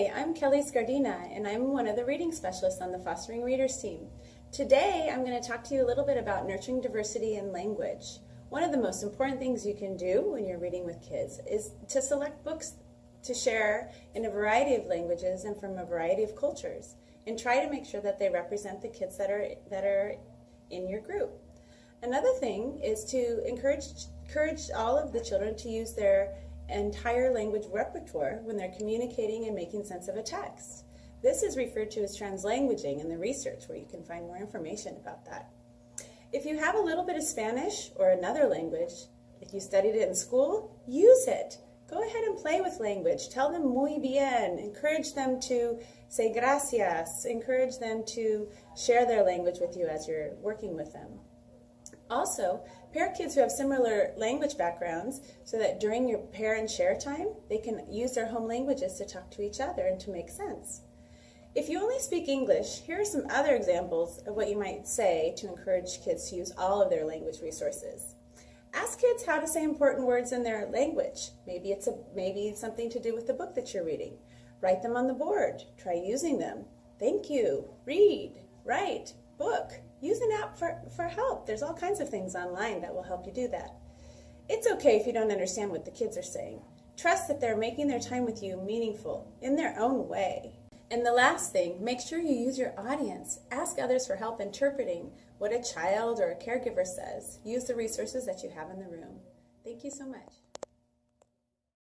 Hi, I'm Kelly Scardina, and I'm one of the reading specialists on the Fostering Readers team. Today, I'm going to talk to you a little bit about nurturing diversity in language. One of the most important things you can do when you're reading with kids is to select books to share in a variety of languages and from a variety of cultures, and try to make sure that they represent the kids that are, that are in your group. Another thing is to encourage, encourage all of the children to use their entire language repertoire when they're communicating and making sense of a text. This is referred to as translanguaging in the research where you can find more information about that. If you have a little bit of Spanish or another language, if you studied it in school, use it. Go ahead and play with language. Tell them muy bien. Encourage them to say gracias. Encourage them to share their language with you as you're working with them. Also, pair kids who have similar language backgrounds so that during your pair and share time, they can use their home languages to talk to each other and to make sense. If you only speak English, here are some other examples of what you might say to encourage kids to use all of their language resources. Ask kids how to say important words in their language. Maybe it's a, maybe something to do with the book that you're reading. Write them on the board. Try using them. Thank you. Read. Write. Book. For, for help. There's all kinds of things online that will help you do that. It's okay if you don't understand what the kids are saying. Trust that they're making their time with you meaningful in their own way. And the last thing, make sure you use your audience. Ask others for help interpreting what a child or a caregiver says. Use the resources that you have in the room. Thank you so much.